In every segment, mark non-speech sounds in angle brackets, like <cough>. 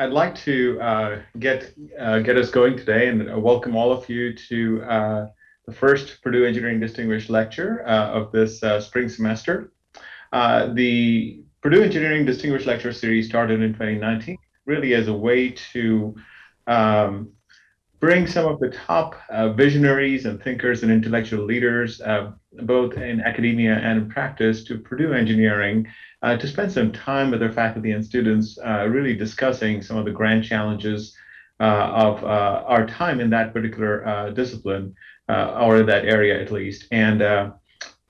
I'd like to uh, get uh, get us going today and uh, welcome all of you to uh, the first Purdue Engineering Distinguished Lecture uh, of this uh, spring semester. the Purdue Engineering Distinguished Lecture Series started in 2019, really as a way to um, bring some of the top visionaries and thinkers and intellectual leaders, both in academia and in practice, to Purdue Engineering uh, to spend some time with their faculty and students, uh, really discussing some of the grand challenges uh, of uh, our time in that particular uh, discipline, or that area at least. And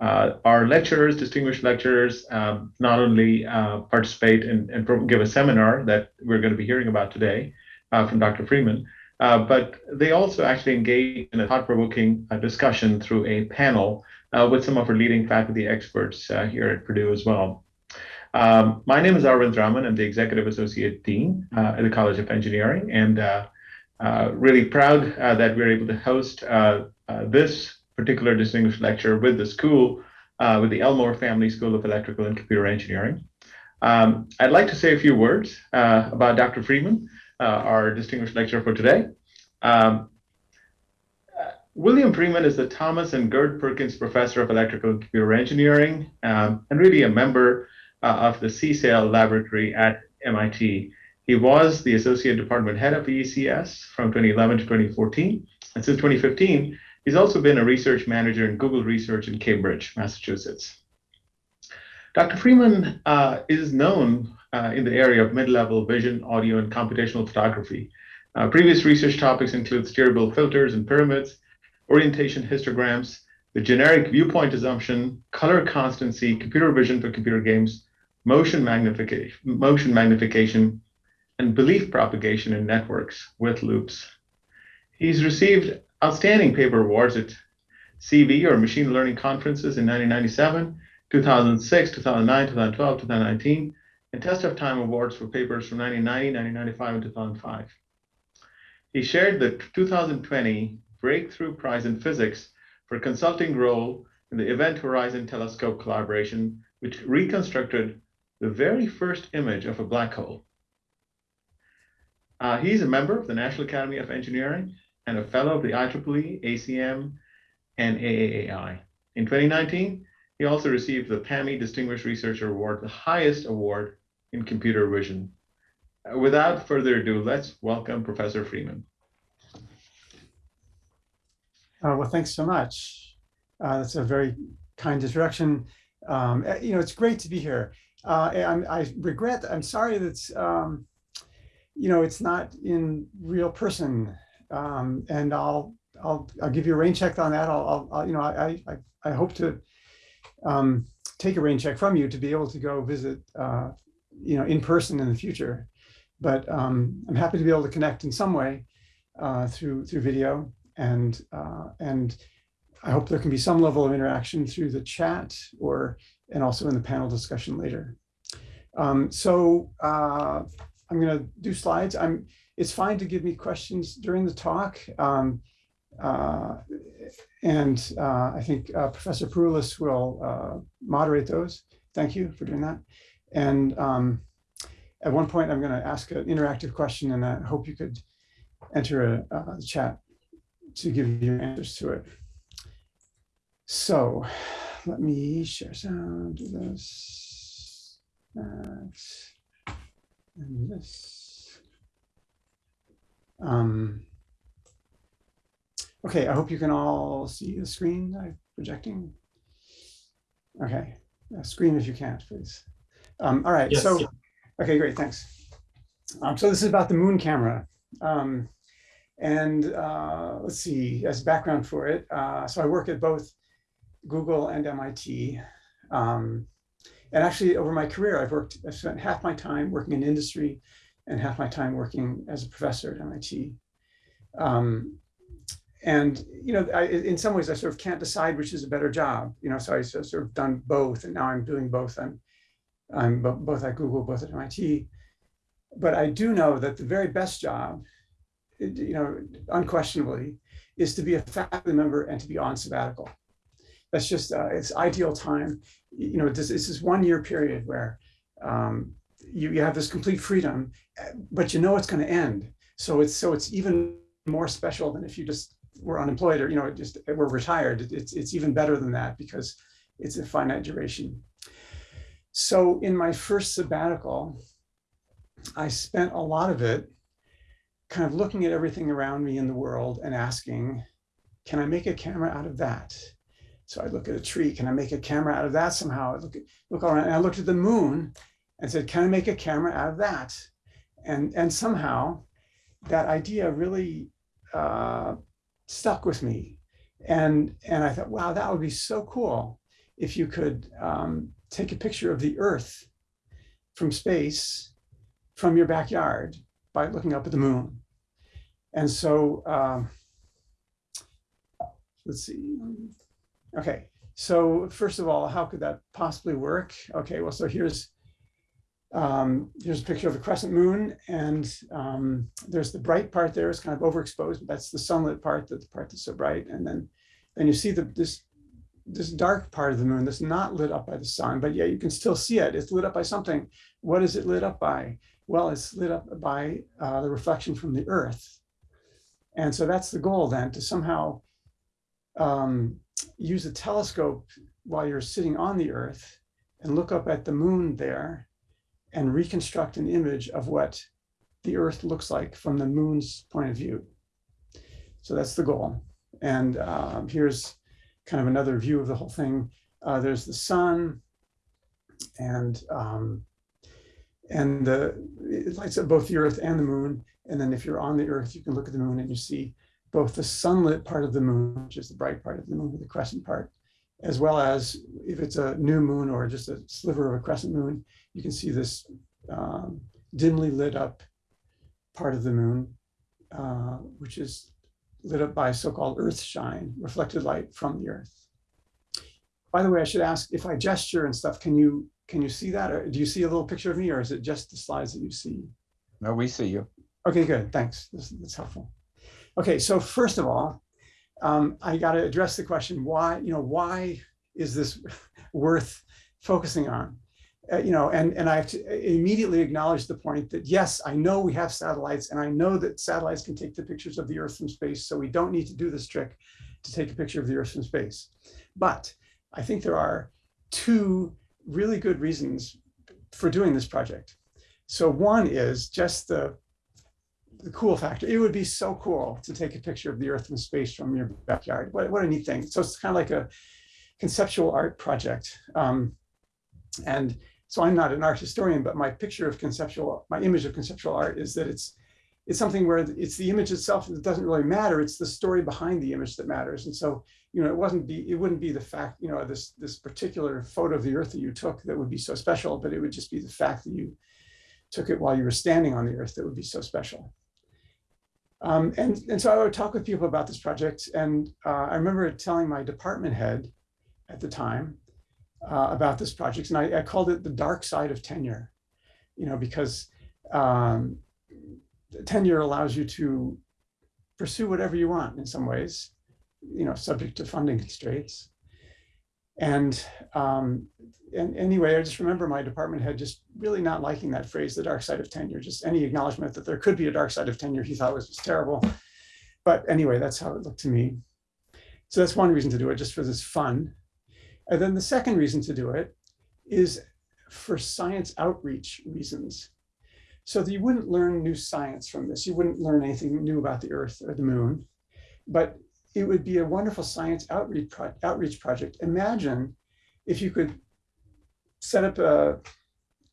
our lecturers, distinguished lecturers, um, not only participate and, and, give a seminar that we're going to be hearing about today from Dr. Freeman, uh, but they also actually engage in a thought-provoking uh, discussion through a panel uh, with some of our leading faculty experts here at Purdue as well. Um, my name is Arvind Raman. I'm the Executive Associate Dean uh, at the College of Engineering, and uh, uh, really proud uh, that we're able to host uh, uh, this particular distinguished lecture with the school, with the Elmore Family School of Electrical and Computer Engineering. Um, I'd like to say a few words about Dr. Freeman, our distinguished lecturer for today. Um, William Freeman is the Thomas and Gerd Perkins Professor of Electrical and Computer Engineering, um, and really a member uh, of the CSAIL laboratory at MIT. He was the associate department head of ECS from 2011 to 2014. And since 2015, he's also been a research manager in Google Research in Cambridge, Massachusetts. Dr. Freeman uh, is known uh, in the area of mid-level vision, audio, and computational photography. Uh, previous research topics include steerable filters and pyramids, orientation histograms, the generic viewpoint assumption, color constancy, computer vision for computer games, motion magnification, motion magnification, and belief propagation in networks with loops. He's received outstanding paper awards at CV or machine learning conferences in 1997, 2006, 2009, 2012, 2019, and test of time awards for papers from 1990, 1995, and 2005. He shared the 2020 Breakthrough Prize in Physics for consulting role in the Event Horizon Telescope collaboration, which reconstructed the very first image of a black hole. Uh, he's a member of the National Academy of Engineering and a fellow of the IEEE, ACM, and AAAI. In 2019, he also received the PAMI Distinguished Researcher Award, the highest award in computer vision. Uh, without further ado, let's welcome Professor Freeman. Uh, well, thanks so much. Uh, that's a very kind introduction. Um, eh, you know, it's great to be here. Uh, I, regret, I'm sorry that's, um, you know, it's not in real person. Um, and I'll, I'll, I'll give you a rain check on that. I'll, I'll you know, I, I, I hope to um, take a rain check from you to be able to go visit, uh, you know, in person in the future. But um, I'm happy to be able to connect in some way uh, through through video, and uh, and I hope there can be some level of interaction through the chat or and also in the panel discussion later. Um, so uh, I'm going to do slides. I'm. It's fine to give me questions during the talk. Um, uh, and uh, I think uh, Professor Peroulis will uh, moderate those. Thank you for doing that. And um, at one point, I'm going to ask an interactive question, and I hope you could enter a, a chat to give you answers to it. So let me share sound, do this, that, and this. Um, okay, I hope you can all see the screen I'm projecting. Okay, yeah, screen if you can't, please. Um, all right, yes, so, okay, great, thanks. Um, so this is about the moon camera. Um, and uh, let's see, as background for it, uh, so I work at both Google and MIT. Um, and actually over my career, I've worked, I've spent half my time working in industry and half my time working as a professor at MIT. Um, and, you know, I, in some ways I sort of can't decide which is a better job, you know, so I sort of done both and now I'm doing both. I'm, I'm both at Google, both at MIT. But I do know that the very best job, you know, unquestionably, is to be a faculty member and to be on sabbatical that's just uh, it's ideal time. You know, this, this is one year period where um, you, you have this complete freedom, uh, but you know it's going to end. So it's so it's even more special than if you just were unemployed or you know just we're retired. It's it's even better than that because it's a finite duration. So in my first sabbatical, I spent a lot of it kind of looking at everything around me in the world and asking, can I make a camera out of that? So I look at a tree, can I make a camera out of that somehow? I look, at, look around and I looked at the moon and said, can I make a camera out of that? And, and somehow that idea really uh, stuck with me. And, and I thought, wow, that would be so cool if you could um, take a picture of the earth from space from your backyard by looking up at the moon. And so, um, let's see. Okay, so first of all, how could that possibly work? Okay, well, so here's um, here's a picture of a crescent moon, and um, there's the bright part there. It's kind of overexposed, but that's the sunlit part, the part that's so bright. And then, then you see the this this dark part of the moon that's not lit up by the sun, but yeah, you can still see it. It's lit up by something. What is it lit up by? Well, it's lit up by uh, the reflection from the Earth. And so that's the goal then, to somehow um, use a telescope while you're sitting on the Earth and look up at the moon there and reconstruct an image of what the Earth looks like from the moon's point of view. So that's the goal. And um, here's kind of another view of the whole thing. Uh, there's the sun and um, and the it lights up both the earth and the moon. And then if you're on the earth, you can look at the moon and you see both the sunlit part of the moon, which is the bright part of the moon the crescent part, as well as if it's a new moon or just a sliver of a crescent moon, you can see this um, dimly lit up part of the moon, uh, which is lit up by so-called earth shine, reflected light from the earth. By the way, I should ask if I gesture and stuff, can you can you see that? Or do you see a little picture of me or is it just the slides that you see? No, we see you. Okay, good. Thanks. This, that's helpful. Okay, so first of all, um, I got to address the question why, you know, why is this <laughs> worth focusing on? Uh, you know, and, and I have to immediately acknowledge the point that, yes, I know we have satellites and I know that satellites can take the pictures of the Earth from space, so we don't need to do this trick to take a picture of the Earth from space. But I think there are two really good reasons for doing this project. So one is just the, the cool factor. It would be so cool to take a picture of the Earth from space from your backyard. What, what a neat thing. So it's kind of like a conceptual art project. Um, and so I'm not an art historian, but my picture of conceptual, my image of conceptual art is that it's it's something where it's the image itself that doesn't really matter. It's the story behind the image that matters. And so, you know, it wasn't be it wouldn't be the fact, you know, this this particular photo of the earth that you took that would be so special, but it would just be the fact that you took it while you were standing on the earth that would be so special. Um, and, and so I would talk with people about this project. And uh, I remember telling my department head at the time, uh, about this project. And I, I, called it the dark side of tenure, you know, because um, tenure allows you to pursue whatever you want in some ways, you know, subject to funding constraints. And, um, and anyway, I just remember my department head just really not liking that phrase, the dark side of tenure, just any acknowledgement that there could be a dark side of tenure he thought was just terrible. But anyway, that's how it looked to me. So that's one reason to do it, just for this fun. And then the second reason to do it is for science outreach reasons. So that you wouldn't learn new science from this. You wouldn't learn anything new about the earth or the moon, but it would be a wonderful science outreach, pro outreach project. Imagine if you could set up a,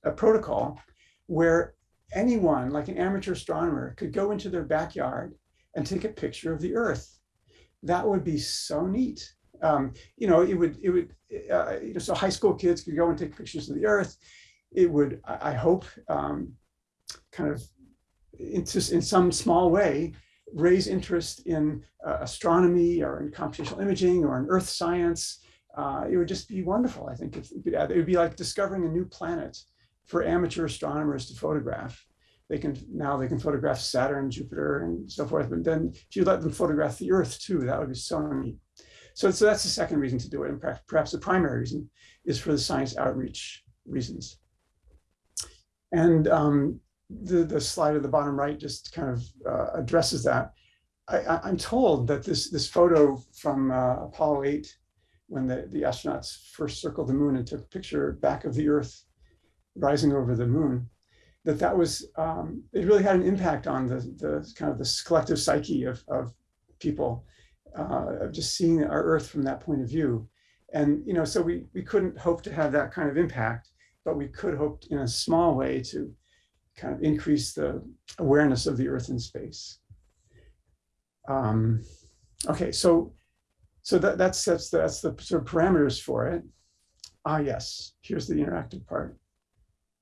a protocol where anyone, like an amateur astronomer, could go into their backyard and take a picture of the earth. That would be so neat um, you know, it would, it would, uh, you know, so high school kids could go and take pictures of the earth. It would, I, I hope, um, kind of in, in some small way, raise interest in uh, astronomy or in computational imaging or in earth science. Uh, it would just be wonderful, I think. If, it would be like discovering a new planet for amateur astronomers to photograph. They can now they can photograph Saturn, Jupiter, and so forth. But then if you let them photograph the Earth too, that would be so neat. So, so that's the second reason to do it. And perhaps the primary reason is for the science outreach reasons. And um, the, the slide at the bottom right just kind of uh, addresses that. I, am told that this, this photo from uh, Apollo 8, when the, the astronauts first circled the moon and took a picture back of the Earth rising over the moon, that that was, um, it really had an impact on the, the kind of this collective psyche of, of people, uh, of just seeing our Earth from that point of view. And, you know, so we, we couldn't hope to have that kind of impact, but we could hope in a small way to kind of increase the awareness of the Earth in space. Um, okay, so so that, that's that's the, that's the sort of parameters for it. Ah, yes. Here's the interactive part.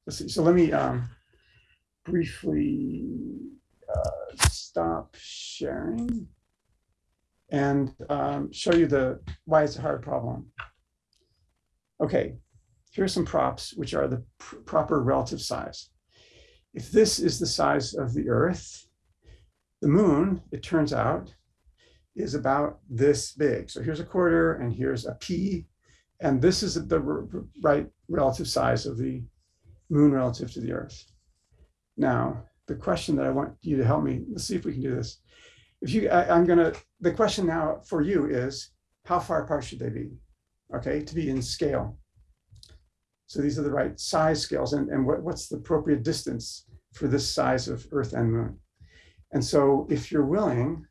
Let's see. So let me um, briefly uh, stop sharing and um, show you the why it's a hard problem. Okay, here's some props, which are the pr proper relative size. If this is the size of the Earth, the moon, it turns out, is about this big. So here's a quarter and here's a p, and this is the right relative size of the moon relative to the Earth. Now, the question that I want you to help me, let's see if we can do this. If you, I, I'm gonna, the question now for you is, how far apart should they be? Okay, to be in scale. So these are the right size scales and, and what, what's the appropriate distance for this size of Earth and Moon. And so if you're willing,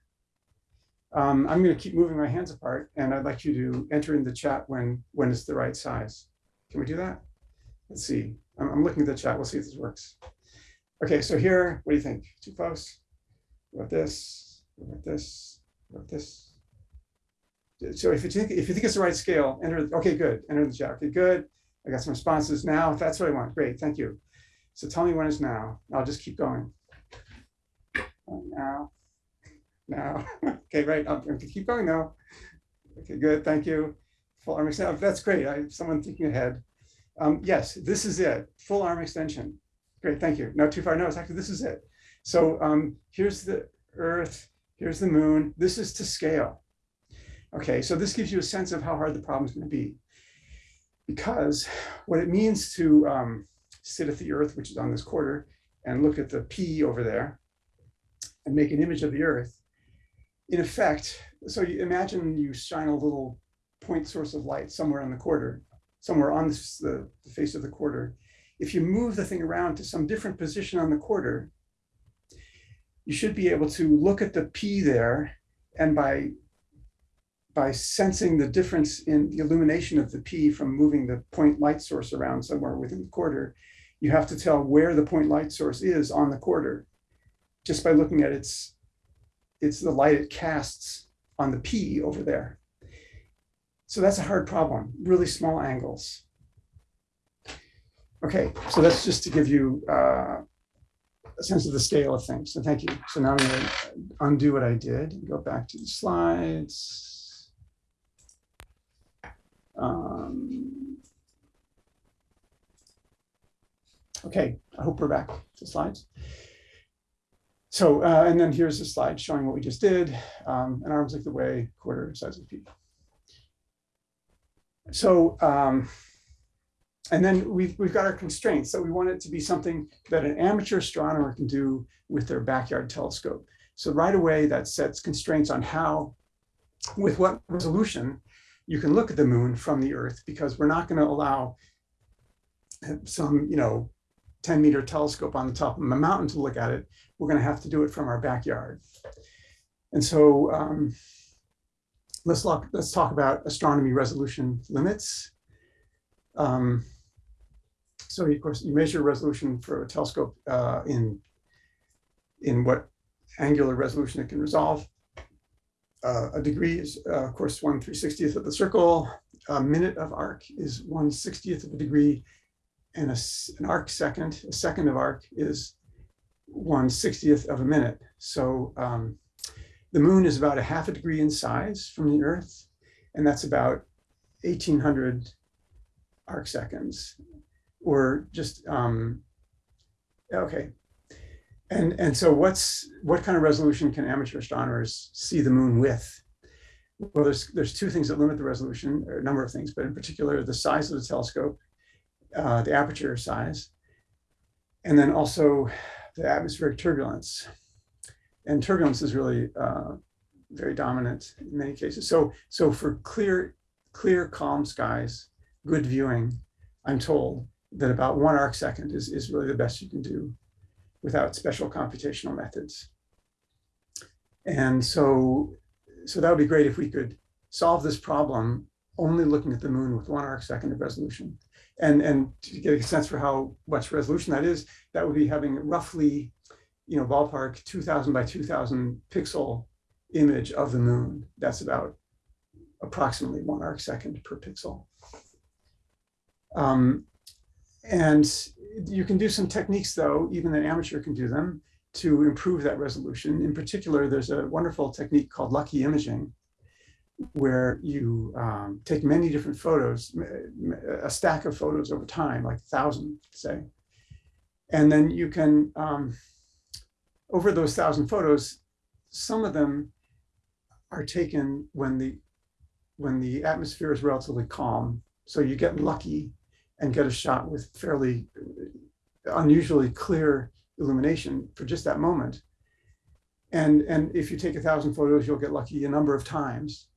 um, I'm going to keep moving my hands apart and I'd like you to enter in the chat when, when it's the right size. Can we do that? Let's see. I'm, I'm looking at the chat. We'll see if this works. Okay, so here, what do you think? Too close? What about this? What about this? What about this? So if you think if you think it's the right scale, enter. Okay, good. Enter the chat. Okay, good. I got some responses now. If that's what I want, great. Thank you. So tell me when it's now. I'll just keep going. Now, now. <laughs> okay, right. I'm to keep going now. Okay, good. Thank you. Full arm extension. That's great. I someone thinking ahead. Um, yes, this is it. Full arm extension. Great. Thank you. Not too far. No, it's actually this is it. So um, here's the Earth. Here's the moon. This is to scale. Okay, so this gives you a sense of how hard the problem is going to be. Because what it means to um, sit at the Earth, which is on this quarter, and look at the P over there, and make an image of the Earth, in effect, so you imagine you shine a little point source of light somewhere on the quarter, somewhere on the, the face of the quarter. If you move the thing around to some different position on the quarter, you should be able to look at the P there and by by sensing the difference in the illumination of the P from moving the point light source around somewhere within the quarter, you have to tell where the point light source is on the quarter just by looking at its, it's the light it casts on the P over there. So that's a hard problem, really small angles. Okay, so that's just to give you uh, a sense of the scale of things. So thank you. So now I'm going to undo what I did and go back to the slides. Um, okay, I hope we're back to slides. So, uh, and then here's a slide showing what we just did, um, an arm's length away, quarter size of P. So, um, and then we've, we've got our constraints. So we want it to be something that an amateur astronomer can do with their backyard telescope. So right away that sets constraints on how, with what resolution you can look at the moon from the earth, because we're not gonna allow some, you know, 10 meter telescope on the top of a mountain to look at it we're going to have to do it from our backyard. And so um, let's, look, let's talk about astronomy resolution limits. Um, so of course, you measure resolution for a telescope uh, in, in what angular resolution it can resolve. Uh, a degree is, uh, of course, 1 360th of the circle. A minute of arc is 1 60th of a degree. And a, an arc second, a second of arc is one 60th of a minute. So um, the moon is about a half a degree in size from the Earth, and that's about 1800 arc seconds, or just, um, okay. And, and so what's what kind of resolution can amateur astronomers see the moon with? Well, there's, there's two things that limit the resolution, or a number of things, but in particular, the size of the telescope, uh, the aperture size, And then also the atmospheric turbulence. And turbulence is really uh, very dominant in many cases. So, so for clear, clear, calm skies, good viewing, I'm told that about one arc second is, is really the best you can do without special computational methods. And so, so that would be great if we could solve this problem only looking at the moon with one arc second of resolution. And, and to get a sense for how much resolution that is, that would be having roughly, you know, ballpark 2000 by 2000 pixel image of the moon. That's about approximately one arc second per pixel. Um, and you can do some techniques though, even an amateur can do them to improve that resolution. In particular, there's a wonderful technique called lucky imaging, where you um, take many different photos, a stack of photos over time, like a thousand, say. And then you can, um, over those thousand photos, some of them are taken when the when the atmosphere is relatively calm. So you get lucky and get a shot with fairly unusually clear illumination for just that moment. And, and if you take a thousand photos, you'll get lucky a number of times.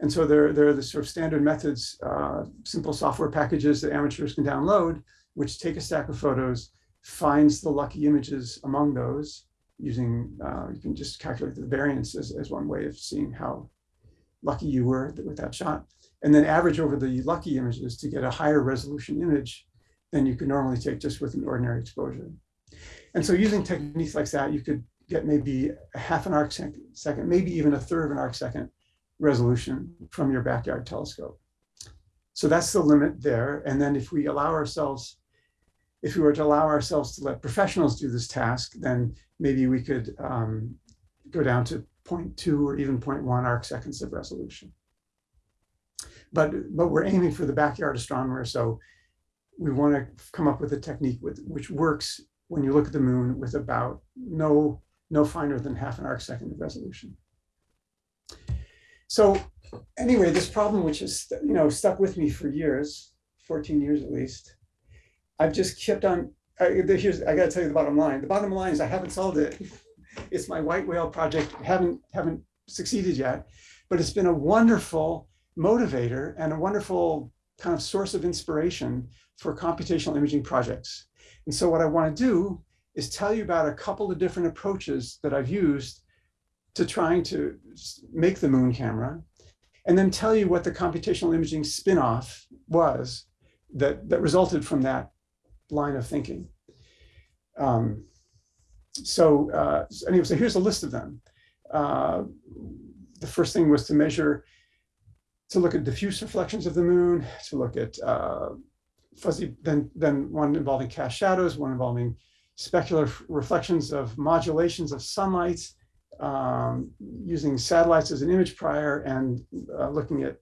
And so there, there are the sort of standard methods, uh, simple software packages that amateurs can download, which take a stack of photos, finds the lucky images among those using, uh, you can just calculate the variance as, as one way of seeing how lucky you were with that shot. And then average over the lucky images to get a higher resolution image than you could normally take just with an ordinary exposure. And so using techniques like that, you could get maybe a half an arc second, maybe even a third of an arc second resolution from your backyard telescope. So that's the limit there. And then if we allow ourselves, if we were to allow ourselves to let professionals do this task, then maybe we could um, go down to 0.2 or even 0.1 arc seconds of resolution. But, but we're aiming for the backyard astronomer. So we want to come up with a technique with, which works when you look at the moon with about no, no finer than half an arc second of resolution. So anyway, this problem, which has you know stuck with me for years, 14 years at least, I've just kept on. I, here's I got to tell you the bottom line. The bottom line is I haven't solved it. It's my white whale project. haven't haven't succeeded yet, but it's been a wonderful motivator and a wonderful kind of source of inspiration for computational imaging projects. And so what I want to do is tell you about a couple of different approaches that I've used to trying to make the moon camera, and then tell you what the computational imaging spinoff was that, that resulted from that line of thinking. Um, so uh, anyway, so here's a list of them. Uh, the first thing was to measure, to look at diffuse reflections of the moon, to look at uh, fuzzy, then, then one involving cast shadows, one involving specular reflections of modulations of sunlight, um, using satellites as an image prior and uh, looking at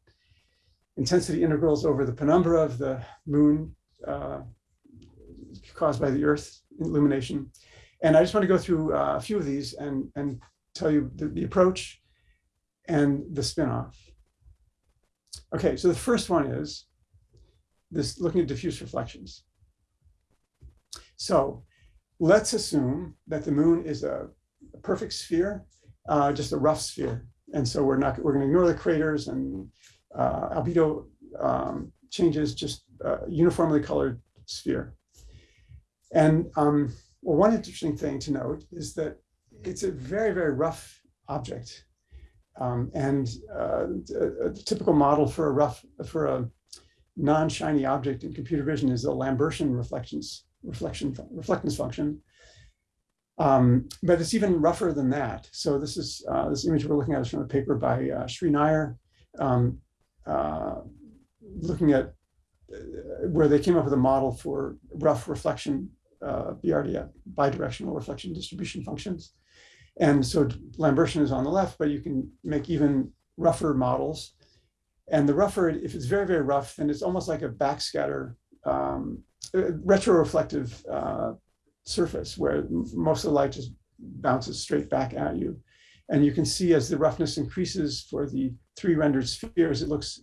intensity integrals over the penumbra of the moon uh, caused by the Earth illumination. And I just want to go through uh, a few of these and, and tell you the, the approach and the spin-off. Okay, so the first one is this looking at diffuse reflections. So let's assume that the moon is a a perfect sphere, uh, just a rough sphere. And so we're not, we're going to ignore the craters and uh, albedo um, changes, just uh, uniformly colored sphere. And um, well, one interesting thing to note is that it's a very, very rough object. Um, and uh, a, typical model for a rough, for a non-shiny object in computer vision is a Lambertian reflections, reflection, reflectance function. Um, but it's even rougher than that. So this is uh, this image we're looking at is from a paper by uh, Shree Nayar, um, uh, looking at uh, where they came up with a model for rough reflection uh, BRD, bidirectional reflection distribution functions. And so Lambertian is on the left, but you can make even rougher models. And the rougher, if it's very, very rough, then it's almost like a backscatter, um, retroreflective uh, surface where most of the light just bounces straight back at you. And you can see as the roughness increases for the three rendered spheres, it looks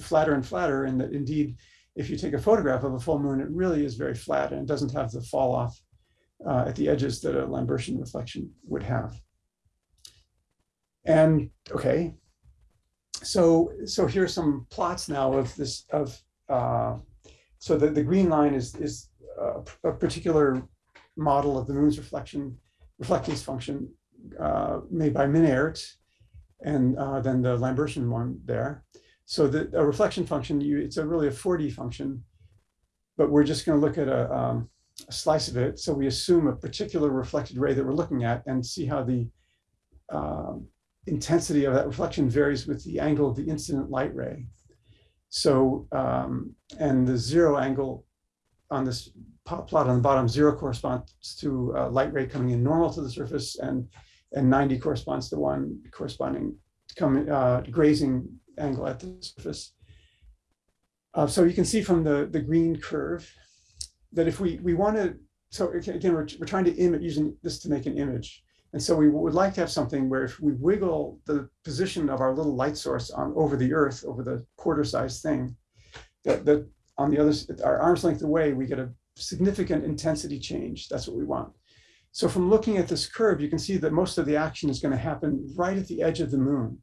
flatter and flatter. And that indeed, if you take a photograph of a full moon, it really is very flat and it doesn't have the fall off uh, at the edges that a Lambertian reflection would have. And okay, so so here are some plots now of this of uh, so the, the green line is is a, a particular model of the moon's reflection reflectance function uh, made by Minnaert, and uh, then the Lambertian one there. So the a reflection function, you it's a really a 4D function, but we're just going to look at a, um, a, slice of it. So we assume a particular reflected ray that we're looking at and see how the um, intensity of that reflection varies with the angle of the incident light ray. So, um, and the zero angle on this plot on the bottom, zero corresponds to a light ray coming in normal to the surface and, and 90 corresponds to one corresponding coming uh, grazing angle at the surface. Uh, so you can see from the, the green curve that if we, we want to, so again, we're, we're trying to image using this to make an image. And so we would like to have something where if we wiggle the position of our little light source on over the earth, over the quarter size thing, that, that on the other, our arm's length away, we get a significant intensity change. That's what we want. So from looking at this curve, you can see that most of the action is going to happen right at the edge of the moon,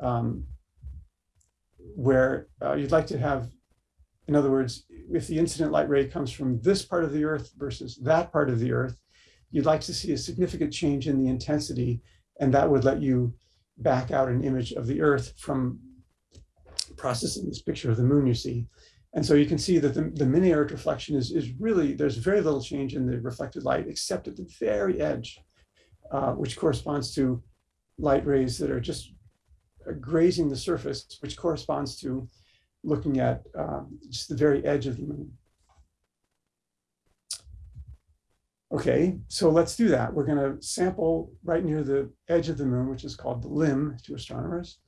um, where uh, you'd like to have, in other words, if the incident light ray comes from this part of the earth versus that part of the earth, you'd like to see a significant change in the intensity, and that would let you back out an image of the Earth from processing this picture of the moon you see. And so you can see that the, the Minnaert reflection is, is really, there's very little change in the reflected light, except at the very edge, uh, which corresponds to light rays that are just grazing the surface, which corresponds to looking at um, just the very edge of the moon. Okay, so let's do that. We're going to sample right near the edge of the moon, which is called the limb to astronomers.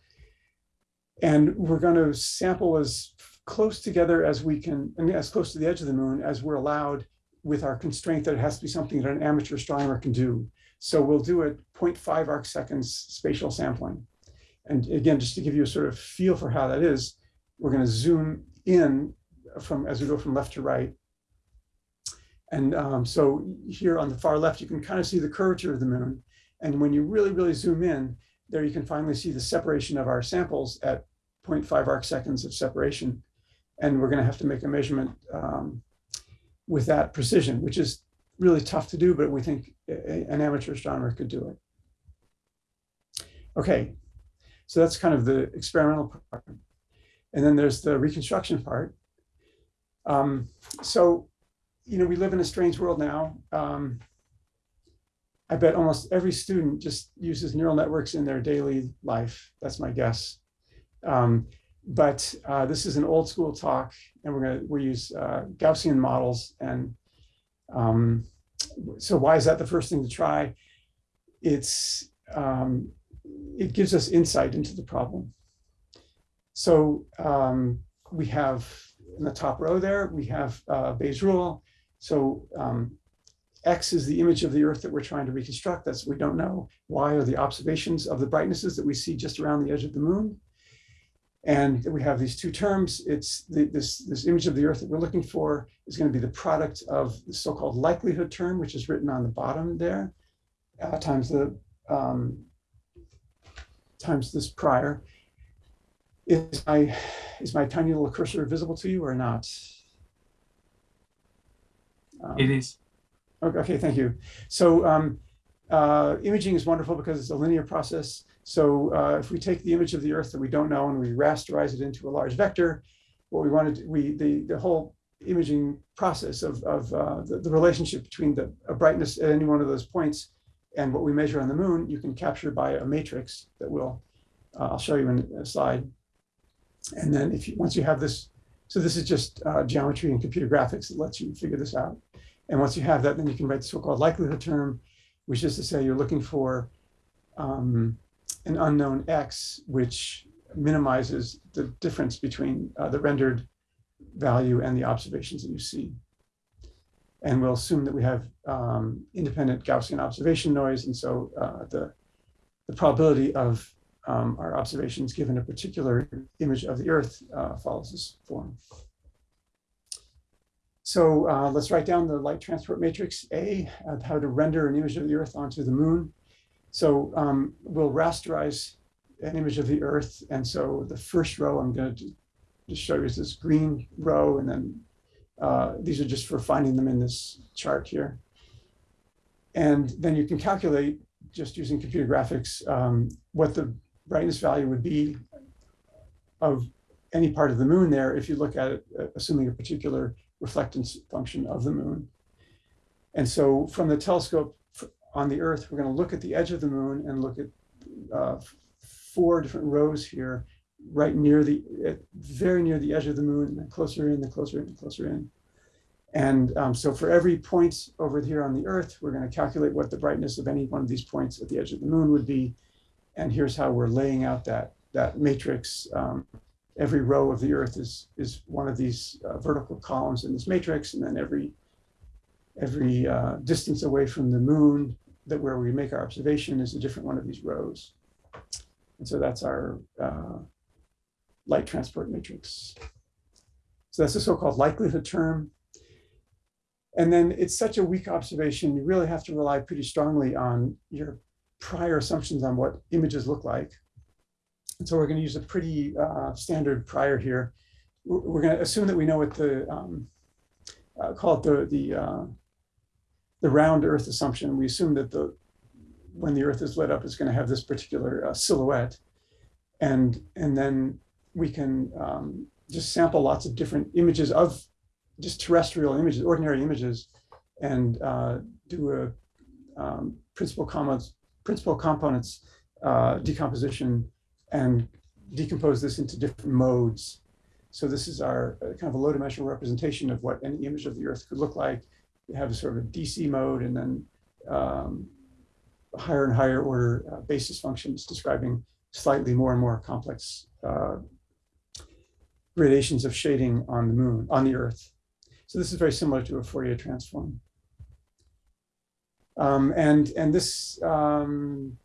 And we're going to sample as close together as we can, and as close to the edge of the moon as we're allowed with our constraint that it has to be something that an amateur astronomer can do. So we'll do it 0.5 arc seconds spatial sampling. And again, just to give you a sort of feel for how that is, we're going to zoom in from as we go from left to right and um, so here on the far left, you can kind of see the curvature of the moon. And when you really, really zoom in, there you can finally see the separation of our samples at 0.5 arc seconds of separation. And we're going to have to make a measurement um, with that precision, which is really tough to do, but we think an amateur astronomer could do it. Okay, so that's kind of the experimental part. And then there's the reconstruction part. Um, so you know, we live in a strange world now. Um, I bet almost every student just uses neural networks in their daily life. That's my guess. Um, but uh, this is an old school talk, and we're going to we use uh, Gaussian models. And um, so, why is that the first thing to try? It's um, it gives us insight into the problem. So um, we have in the top row there, we have uh, Bayes' rule. So um, X is the image of the Earth that we're trying to reconstruct. That's we don't know. Y are the observations of the brightnesses that we see just around the edge of the moon. And we have these two terms. It's the, this, this image of the Earth that we're looking for is going to be the product of the so-called likelihood term, which is written on the bottom there, uh, times the um, times this prior. Is my is my tiny little cursor visible to you or not? Um, it is. Okay, okay, thank you. So um, uh, imaging is wonderful because it's a linear process. So uh, if we take the image of the Earth that we don't know and we rasterize it into a large vector, what we wanted, we the the whole imaging process of of uh, the, the relationship between the brightness at any one of those points and what we measure on the moon, you can capture by a matrix that will uh, I'll show you in a slide. And then if you once you have this, so this is just uh, geometry and computer graphics that lets you figure this out. And once you have that, then you can write the so-called likelihood term, which is to say you're looking for um, an unknown x, which minimizes the difference between uh, the rendered value and the observations that you see. And we'll assume that we have um, independent Gaussian observation noise. And so uh, the, the probability of um, our observations given a particular image of the Earth uh, follows this form. So uh, let's write down the light transport matrix A, uh, how to render an image of the Earth onto the moon. So um, we'll rasterize an image of the Earth. And so the first row I'm going to just show you is this green row. And then uh, these are just for finding them in this chart here. And then you can calculate just using computer graphics um, what the brightness value would be of any part of the moon there if you look at it, uh, assuming a particular reflectance function of the moon. And so from the telescope on the Earth, we're going to look at the edge of the moon and look at uh, four different rows here, right near the, very near the edge of the moon, and then closer in, the closer in, the closer in. And um, so for every point over here on the Earth, we're going to calculate what the brightness of any one of these points at the edge of the moon would be. And here's how we're laying out that, that matrix um, every row of the Earth is, is one of these uh, vertical columns in this matrix, and then every, every uh, distance away from the moon that where we make our observation is a different one of these rows. And so that's our uh, light transport matrix. So that's the so-called likelihood term. And then it's such a weak observation, you really have to rely pretty strongly on your prior assumptions on what images look like. And so we're going to use a pretty uh, standard prior here. We're going to assume that we know what the, um, uh, call it the, the, uh, the round Earth assumption. We assume that the, when the Earth is lit up, it's going to have this particular uh, silhouette. And, and then we can um, just sample lots of different images of just terrestrial images, ordinary images, and uh, do a um, principal, components, principal components uh, decomposition and decompose this into different modes. So this is our uh, kind of a low dimensional representation of what any image of the Earth could look like. We have a sort of a DC mode and then um, higher and higher order uh, basis functions describing slightly more and more complex uh, gradations of shading on the moon, on the Earth. So this is very similar to a Fourier transform. Um, and, and this um,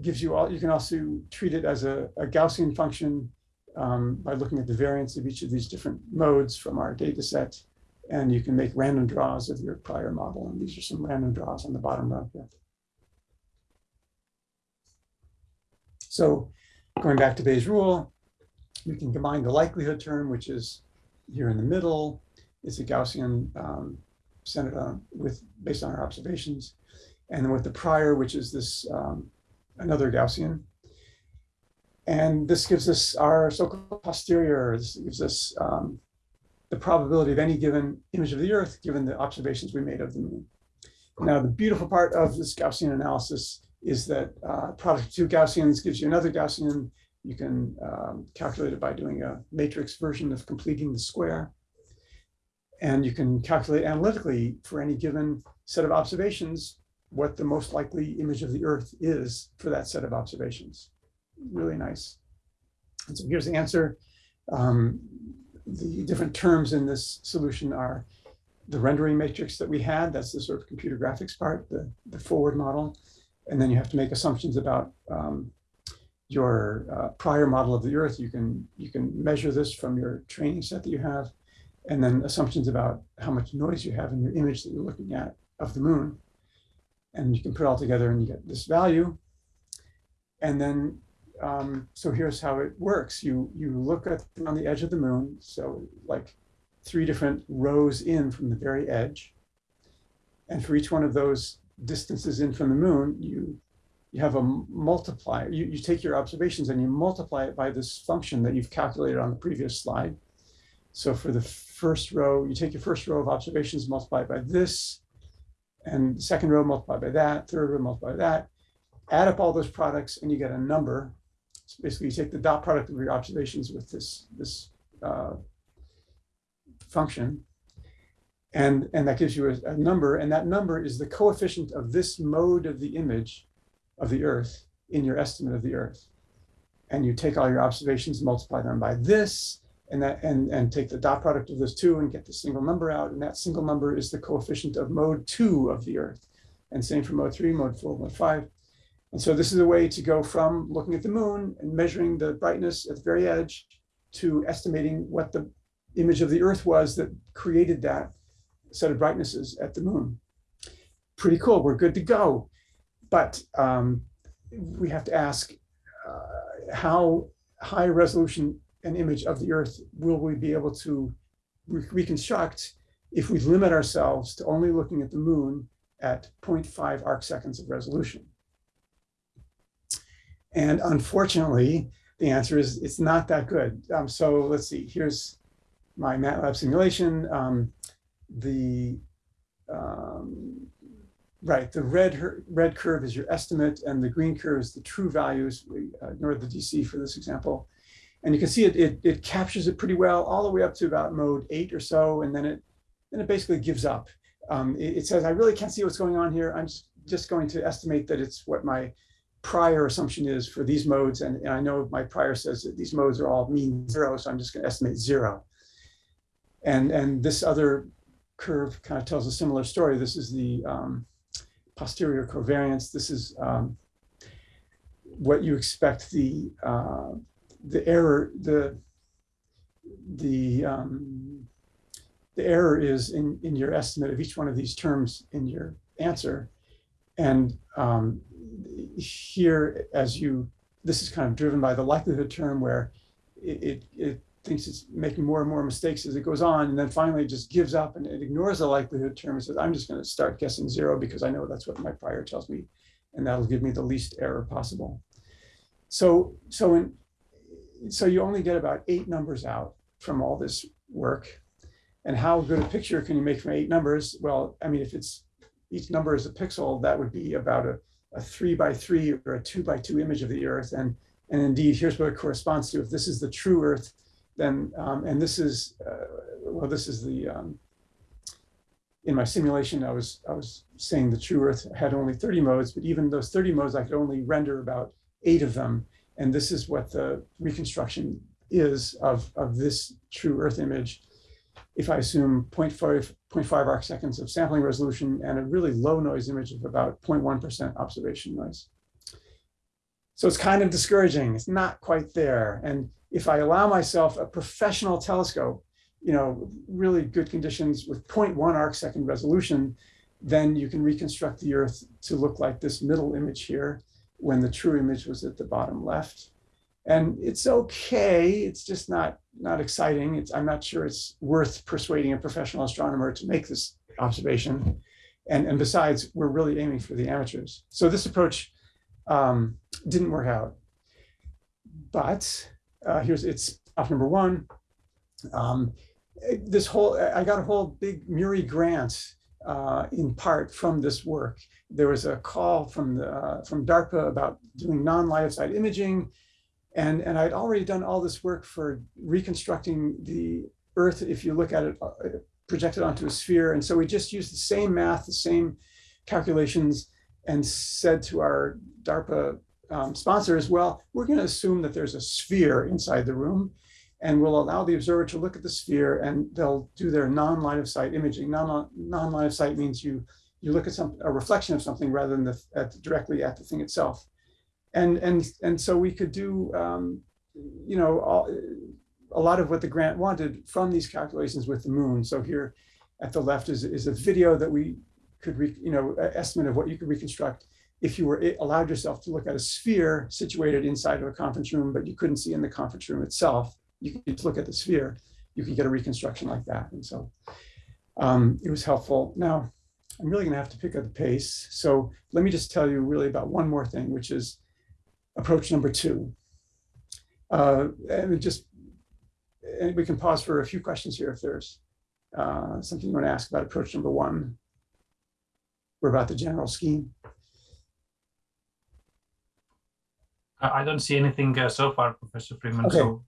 gives you all, you can also treat it as a, a Gaussian function um, by looking at the variance of each of these different modes from our data set. And you can make random draws of your prior model. And these are some random draws on the bottom row here. So going back to Bayes' rule, we can combine the likelihood term, which is here in the middle. It's a Gaussian um, centered on with based on our observations. And then with the prior, which is this um, another Gaussian. And this gives us our so-called posterior, this gives us um, the probability of any given image of the Earth given the observations we made of the moon. Now, the beautiful part of this Gaussian analysis is that uh, product of two Gaussians gives you another Gaussian. You can um, calculate it by doing a matrix version of completing the square. And you can calculate analytically for any given set of observations what the most likely image of the Earth is for that set of observations. Really nice. And so here's the answer. Um, the different terms in this solution are the rendering matrix that we had, that's the sort of computer graphics part, the, the forward model. And then you have to make assumptions about um, your uh, prior model of the Earth. You can, you can measure this from your training set that you have, and then assumptions about how much noise you have in your image that you're looking at of the moon and you can put it all together and you get this value. And then, um, so here's how it works. You, you look at on the edge of the moon, so like three different rows in from the very edge. And for each one of those distances in from the moon, you, you have a multiplier. You, you take your observations and you multiply it by this function that you've calculated on the previous slide. So for the first row, you take your first row of observations, multiply it by this, and second row multiplied by that, third row multiplied by that, add up all those products and you get a number. So basically you take the dot product of your observations with this, this uh, function and, and that gives you a, a, number and that number is the coefficient of this mode of the image of the earth in your estimate of the earth. And you take all your observations, multiply them by this, and that and and take the dot product of those two and get the single number out and that single number is the coefficient of mode two of the earth and same for mode three mode four mode five and so this is a way to go from looking at the moon and measuring the brightness at the very edge to estimating what the image of the earth was that created that set of brightnesses at the moon. Pretty cool, we're good to go. But um, we have to ask uh, how high resolution an image of the Earth will we be able to re reconstruct if we limit ourselves to only looking at the moon at 0.5 arc seconds of resolution. And unfortunately, the answer is it's not that good. Um, so let's see, here's my MATLAB simulation. Um, the um, right, the red red curve is your estimate, and the green curve is the true values. We uh, the DC for this example, and you can see it, it it captures it pretty well all the way up to about mode eight or so, and then it then it basically gives up. Um, it, it, says I really can't see what's going on here. I'm just, going to estimate that it's what my prior assumption is for these modes, and, and I know my prior says that these modes are all mean zero, so I'm just going to estimate zero. And and this other curve kind of tells a similar story. This is the um, posterior covariance. This is um, what you expect the uh, the error the the um, the error is in in your estimate of each one of these terms in your answer, and um, here as you this is kind of driven by the likelihood term where it, it, it thinks it's making more and more mistakes as it goes on, and then finally it just gives up and it ignores the likelihood term and says, I'm just going to start guessing zero because I know that's what my prior tells me, and that'll give me the least error possible. So, so, in, so you only get about eight numbers out from all this work. And how good a picture can you make from eight numbers? Well, I mean, if it's each number is a pixel, that would be about a, a three by three or a two by two image of the Earth. And, and indeed, here's what it corresponds to. If this is the true Earth, then, um, and this is, uh, well, this is the, um, in my simulation, I was, I was saying the true Earth had only 30 modes, but even those 30 modes, I could only render about eight of them. And this is what the reconstruction is of, of this true Earth image. If I assume 0.5, 0.5 arc seconds of sampling resolution and a really low noise image of about 0.1% observation noise. So it's kind of discouraging. It's not quite there. And if I allow myself a professional telescope, you know, really good conditions with 0.1 arc second resolution, then you can reconstruct the Earth to look like this middle image here when the true image was at the bottom left. And it's okay, it's just not, not exciting. It's, I'm not sure it's worth persuading a professional astronomer to make this observation. And, and besides, we're really aiming for the amateurs. So this approach um, didn't work out. But uh, here's it's off number one. Um, this whole, I got a whole big MURI grant uh, in part from this work. There was a call from the uh, from DARPA about doing sight imaging, and and I'd already done all this work for reconstructing the Earth. If you look at it uh, projected onto a sphere, and so we just used the same math, the same calculations, and said to our DARPA um, sponsors, well, we're going to assume that there's a sphere inside the room and we'll allow the observer to look at the sphere and they'll do their non-line of sight imaging. Non-line of sight means you you look at some a reflection of something rather than the, at, directly at the thing itself. And and and so we could do um, you know all, a lot of what the grant wanted from these calculations with the moon. So here at the left is, is a video that we could, re, you know, estimate of what you could reconstruct if you were allowed yourself to look at a sphere situated inside of a conference room, but you couldn't see in the conference room itself, you could look at the sphere, you could get a reconstruction like that. And so um, it was helpful. Now, I'm really gonna have to pick up the pace. So let me just tell you really about one more thing, which is approach number two. Uh, and just, and we can pause for a few questions here if there's uh, something you wanna ask about approach number one or about the general scheme. I don't see anything uh, so far, Professor Freeman. Okay. So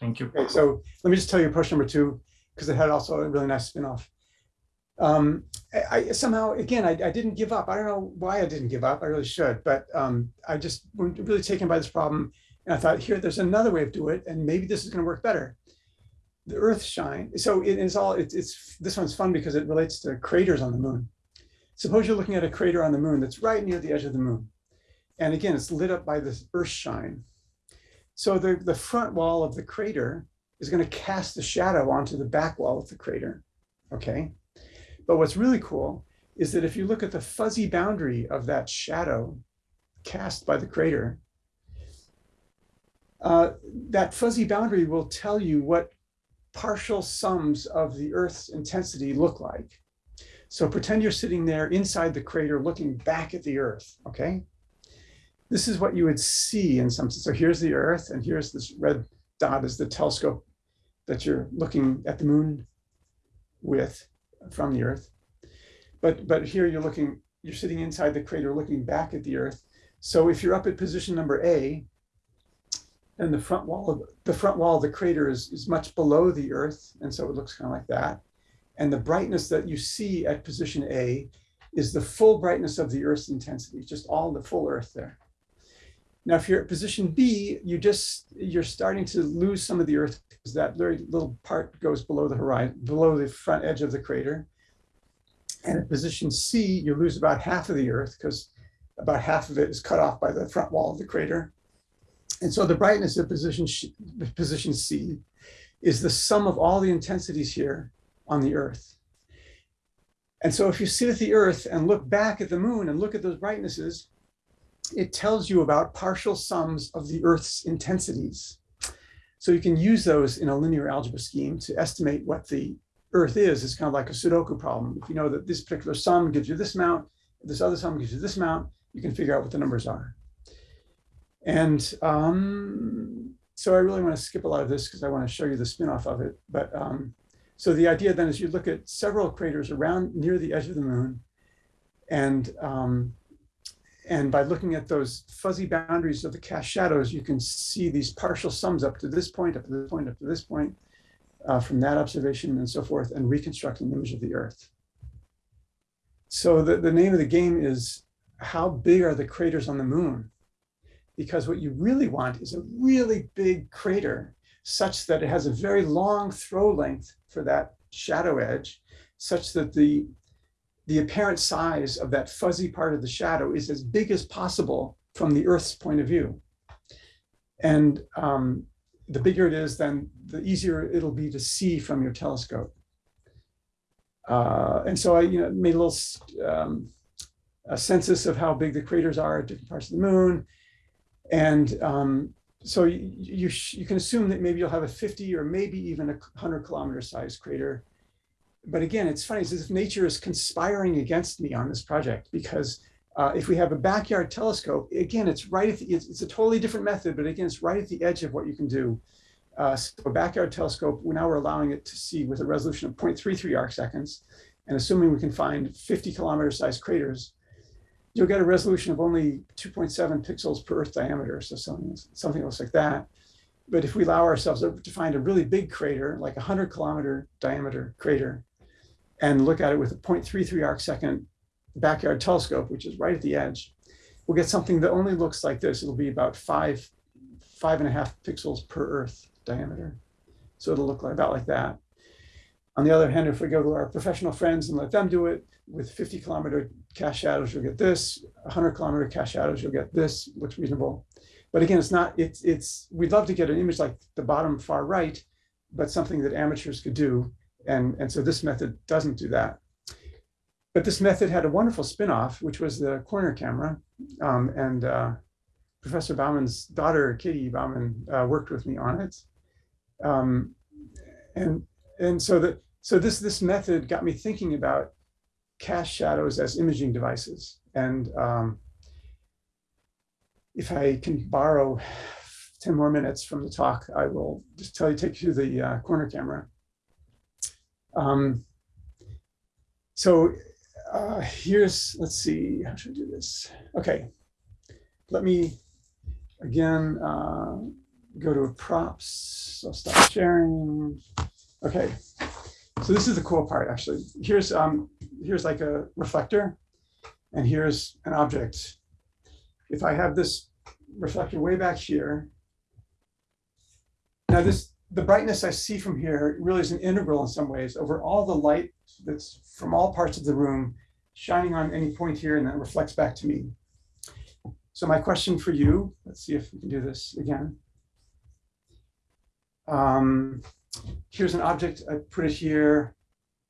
thank you. Okay, so let me just tell you approach number two, because it had also a really nice spin-off. Um, I, I, somehow, again, I, I, didn't give up. I don't know why I didn't give up. I really should, but um, I just was really taken by this problem. And I thought, here, there's another way of doing it, and maybe this is going to work better. The Earth shine. So it is all. It, it's this one's fun because it relates to craters on the moon. Suppose you're looking at a crater on the moon that's right near the edge of the moon. And again, it's lit up by this earth shine. So the, the front wall of the crater is going to cast a shadow onto the back wall of the crater. Okay. But what's really cool is that if you look at the fuzzy boundary of that shadow cast by the crater, uh, that fuzzy boundary will tell you what partial sums of the Earth's intensity look like. So pretend you're sitting there inside the crater looking back at the Earth, okay? This is what you would see in some sense. So here's the Earth, and here's this red dot is the telescope that you're looking at the moon with from the Earth. But, but here you're looking, you're sitting inside the crater looking back at the Earth. So if you're up at position number A, and the front wall of the front wall of the crater is, is much below the Earth, and so it looks kind of like that. And the brightness that you see at position A is the full brightness of the Earth's intensity, just all the full Earth there. Now, if you're at position B, you just you're starting to lose some of the Earth because that very little part goes below the horizon, below the front edge of the crater. And at position C, you lose about half of the Earth because about half of it is cut off by the front wall of the crater. And so the brightness of position, position C is the sum of all the intensities here on the Earth. And so if you sit at the Earth and look back at the moon and look at those brightnesses, it tells you about partial sums of the Earth's intensities. So you can use those in a linear algebra scheme to estimate what the Earth is. It's kind of like a Sudoku problem. If you know that this particular sum gives you this amount, this other sum gives you this amount, you can figure out what the numbers are. And um, so I really want to skip a lot of this because I want to show you the spin-off of it. But um, so the idea then is you look at several craters around near the edge of the moon. And, um, and by looking at those fuzzy boundaries of the cast shadows, you can see these partial sums up to this point, up to this point, up to this point, uh, from that observation and so forth, and reconstruct an image of the Earth. So the, the name of the game is how big are the craters on the moon? because what you really want is a really big crater such that it has a very long throw length for that shadow edge, such that the, the apparent size of that fuzzy part of the shadow is as big as possible from the Earth's point of view. And um, the bigger it is, then the easier it'll be to see from your telescope. Uh, and so I you know, made a little um, a census of how big the craters are at different parts of the moon. And um, so you, you, you, can assume that maybe you'll have a 50 or maybe even a 100 kilometer sized crater. But again, it's funny, it's as if nature is conspiring against me on this project because uh, if we have a backyard telescope, again, it's right at the, it's, it's, a totally different method, but again, it's right at the edge of what you can do. Uh, so a backyard telescope, now we're allowing it to see with a resolution of 0.33 arc seconds. And assuming we can find 50 kilometer sized craters, you'll get a resolution of only 2.7 pixels per Earth diameter, so something, something else like that. But if we allow ourselves to find a really big crater, like a 100 kilometer diameter crater, and look at it with a 0.33 arc second backyard telescope, which is right at the edge, we'll get something that only looks like this. It'll be about five, five and a half pixels per Earth diameter. So it'll look like, about like that. On the other hand, if we go to our professional friends and let them do it with 50 kilometer cast shadows, you'll get this. 100 kilometer cast shadows, you'll get this. Looks reasonable. But again, it's not, it's, it's, we'd love to get an image like the bottom far right, but something that amateurs could do. And, and so this method doesn't do that. But this method had a wonderful spin-off, which was the corner camera. Um, and uh, Professor Bouman's daughter, Katie Bouman, uh, worked with me on it. Um, and and so that so this this method got me thinking about cast shadows as imaging devices. And um, if I can borrow 10 more minutes from the talk, I will just tell you, take you to the uh, corner camera. Um, so uh, here's, let's see, how should I do this? Okay, let me again uh, go to props. I'll stop sharing. Okay, so this is the cool part, actually. Here's um, here's like a reflector, and here's an object. If I have this reflector way back here, now this the brightness I see from here really is an integral in some ways over all the light that's from all parts of the room shining on any point here and then reflects back to me. So my question for you, let's see if we can do this again. Um, here's an object, I put it here,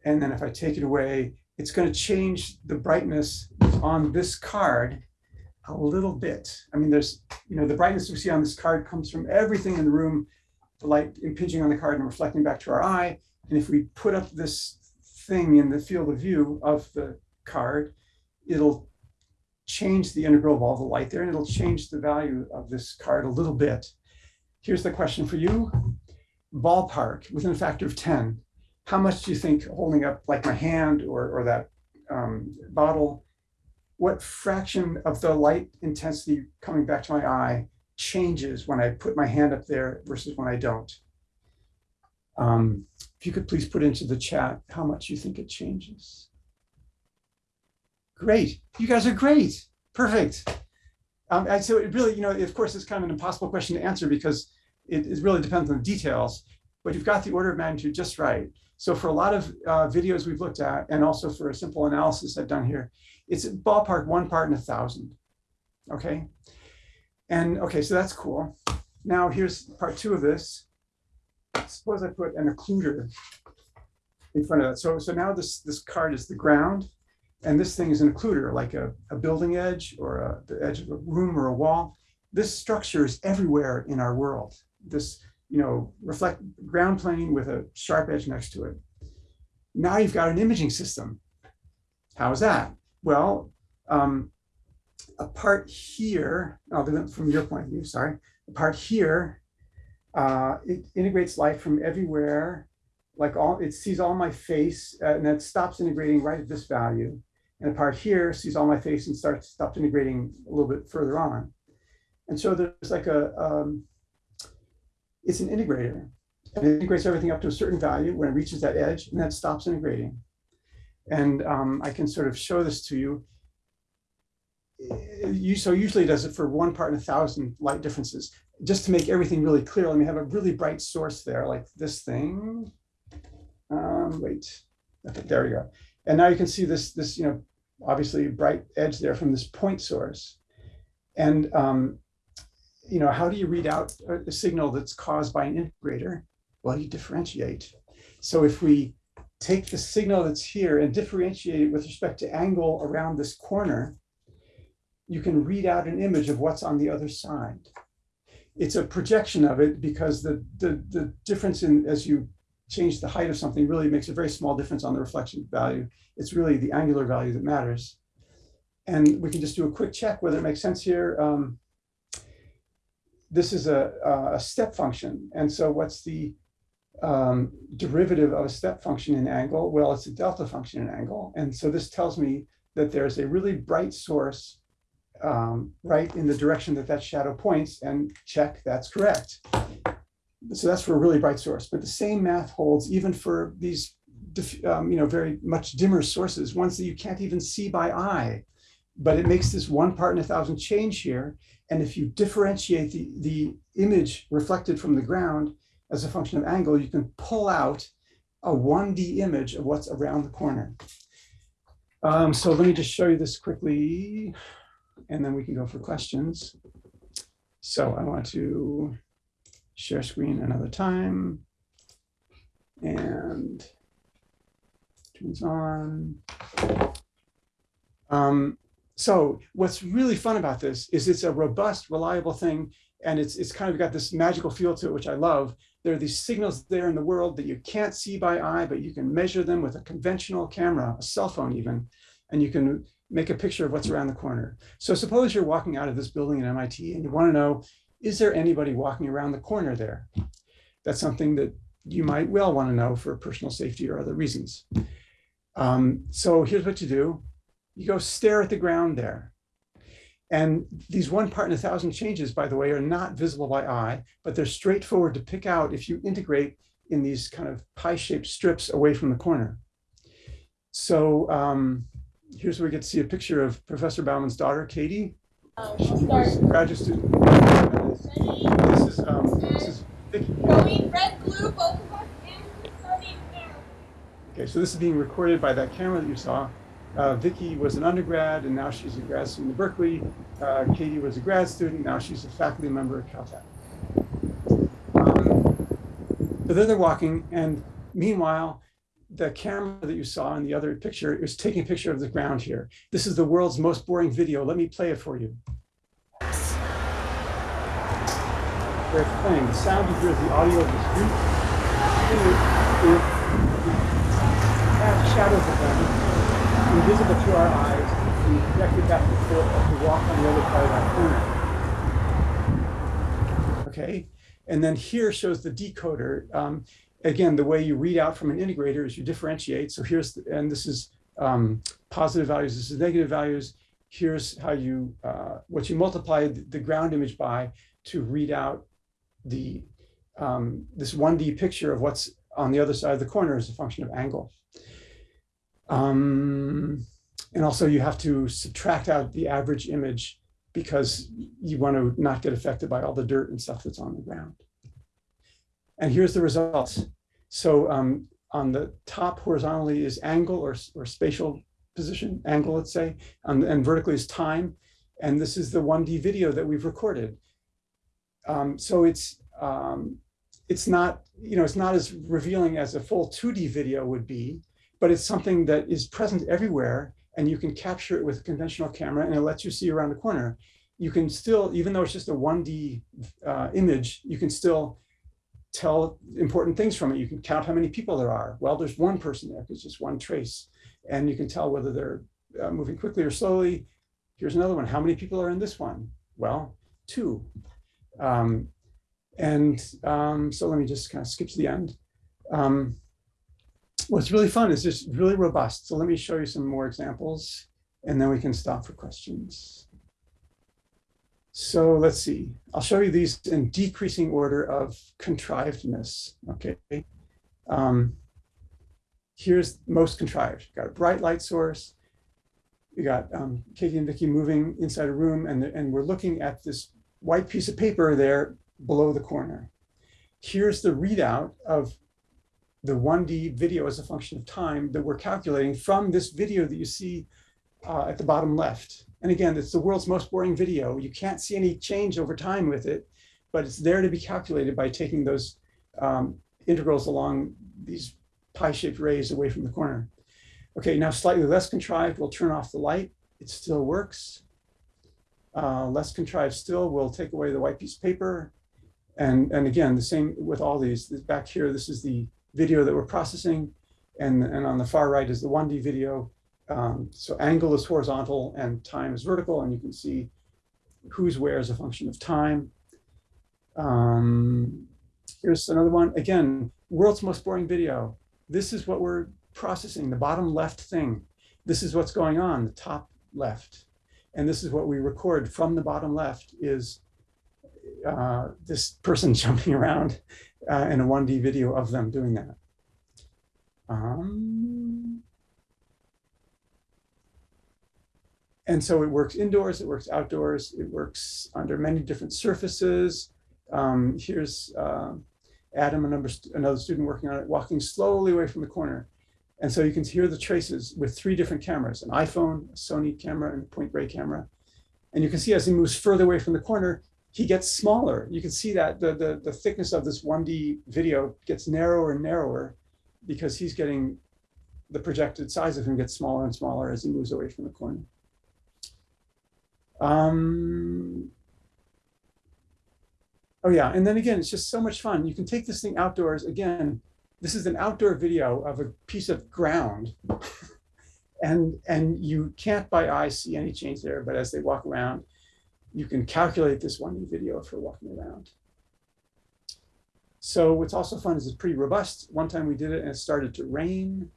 and then if I take it away, it's going to change the brightness on this card a little bit. I mean, there's, you know, the brightness we see on this card comes from everything in the room, the light impinging on the card and reflecting back to our eye. And if we put up this thing in the field of view of the card, it'll change the integral of all the light there and it'll change the value of this card a little bit. Here's the question for you. Ballpark within a factor of 10. How much do you think holding up like my hand or, or that um, bottle, what fraction of the light intensity coming back to my eye changes when I put my hand up there versus when I don't? Um, if you could please put into the chat how much you think it changes. Great. You guys are great. Perfect. Um, and so it really, you know, of course, it's kind of an impossible question to answer because it, it really depends on the details, but you've got the order of magnitude just right. So for a lot of uh, videos we've looked at, and also for a simple analysis I've done here, it's ballpark one part in a thousand. Okay. And okay, so that's cool. Now here's part two of this. Suppose I put an occluder in front of that. So, so now this, this card is the ground. And this thing is an occluder, like a, a building edge or a, the edge of a room or a wall. This structure is everywhere in our world. This, you know, reflect ground plane with a sharp edge next to it. Now you've got an imaging system. How is that? Well, um, a part here, oh, from your point of view, sorry, a part here, uh, it integrates light from everywhere, like all, it sees all my face, uh, and then stops integrating right at this value. And a part here sees all my face and starts stops integrating a little bit further on. And so there's like a, um, it's an integrator. And it integrates everything up to a certain value when it reaches that edge, and then stops integrating. And um, I can sort of show this to you. You. So usually does it for one part in a thousand light differences. Just to make everything really clear, let me have a really bright source there, like this thing. Um, wait, okay, there we go. And now you can see this, this, you know, obviously bright edge there from this point source. And, um, you know, how do you read out a, signal that's caused by an integrator? Well, you differentiate. So if we take the signal that's here and differentiate it with respect to angle around this corner, you can read out an image of what's on the other side. It's a projection of it because the, the, the difference in as you change the height of something really makes a very small difference on the reflection value. It's really the angular value that matters. And we can just do a quick check whether it makes sense here. Um, this is a, a step function. And so what's the um, derivative of a step function in angle? Well, it's a delta function in angle. And so this tells me that there's a really bright source um, right in the direction that that shadow points and check, that's correct so that's for a really bright source, but the same math holds even for these, um, you know, very much dimmer sources, ones that you can't even see by eye. But it makes this one part in a thousand change here. And if you differentiate the, the image reflected from the ground as a function of angle, you can pull out a 1D image of what's around the corner. Um, so let me just show you this quickly, and then we can go for questions. So I want to share screen another time. And turns on. Um, so what's really fun about this is it's a robust, reliable thing. And it's, it's kind of got this magical feel to it, which I love. There are these signals there in the world that you can't see by eye, but you can measure them with a conventional camera, a cell phone even, and you can make a picture of what's around the corner. So suppose you're walking out of this building at MIT and you want to know, is there anybody walking around the corner there? That's something that you might well want to know for personal safety or other reasons. Um, so here's what you do. You go stare at the ground there. And these one part in a thousand changes, by the way, are not visible by eye, but they're straightforward to pick out if you integrate in these kind of pie-shaped strips away from the corner. So um, here's where we get to see a picture of Professor Bouman's daughter, Katie. Um, graduate student. This is, um, this is Vicky. Green, red, blue, both of us, and studying now. Okay, so this is being recorded by that camera that you saw. Uh, Vicky was an undergrad, and now she's a grad student at Berkeley. Uh, Katie was a grad student, now she's a faculty member at Caltech. Um, so there they're walking, and meanwhile, the camera that you saw in the other picture is taking a picture of the ground here. This is the world's most boring video. Let me play it for you. It's playing. The sound you hear is the audio of the street. It shadows of them, invisible to our eyes, and projected back and forth as we walk on the other side of that corner. Okay, and then here shows the decoder. Um, again, the way you read out from an integrator is you differentiate. So here's, the, and this is um, positive values, this is negative values. Here's how you, uh, what you multiply the ground image by to read out the, um, this 1D picture of what's on the other side of the corner as a function of angle. Um, and also you have to subtract out the average image because you want to not get affected by all the dirt and stuff that's on the ground. And here's the results. So um, on the top horizontally is angle or, or spatial position, angle, let's say, and, and vertically is time. And this is the 1D video that we've recorded. Um, so it's um, it's not, you know, it's not as revealing as a full 2D video would be, but it's something that is present everywhere and you can capture it with a conventional camera and it lets you see around the corner. You can still, even though it's just a 1D uh, image, you can still tell important things from it. You can count how many people there are. Well, there's one person there because just one trace. And you can tell whether they're uh, moving quickly or slowly. Here's another one. How many people are in this one? Well, two. Um, and um, so let me just kind of skip to the end. Um, what's really fun is just really robust. So let me show you some more examples and then we can stop for questions. So let's see, I'll show you these in decreasing order of contrivedness, okay? Um, here's most contrived. You've got a bright light source. You got um, Katie and Vicky moving inside a room and, and we're looking at this white piece of paper there below the corner. Here's the readout of the 1D video as a function of time that we're calculating from this video that you see uh, at the bottom left. And again, it's the world's most boring video. You can't see any change over time with it, but it's there to be calculated by taking those um, integrals along these pie-shaped rays away from the corner. Okay, now slightly less contrived, we'll turn off the light. It still works. Uh, less contrived still, we'll take away the white piece of paper. And, and again, the same with all these. Back here, this is the video that we're processing. And, and on the far right is the 1D video. Um, so angle is horizontal and time is vertical, and you can see who's where as a function of time. Um, here's another one. Again, world's most boring video. This is what we're processing, the bottom left thing. This is what's going on, the top left. And this is what we record from the bottom left is uh, this person <laughs> jumping around uh, in a 1D video of them doing that. Um, and so it works indoors, it works outdoors, it works under many different surfaces. Um, here's uh, Adam, another, another student working on it, walking slowly away from the corner. And so you can hear the traces with three different cameras, an iPhone, a Sony camera, and a Point Grey camera. And you can see as he moves further away from the corner, he gets smaller. You can see that the, the, the thickness of this 1D video gets narrower and narrower because he's getting the projected size of him gets smaller and smaller as he moves away from the corner. Um, oh yeah, and then again, it's just so much fun. You can take this thing outdoors. Again, this is an outdoor video of a piece of ground. <laughs> and, and you can't by eye see any change there, but as they walk around, you can calculate this one video for walking around. So what's also fun is it's pretty robust. One time we did it and it started to rain.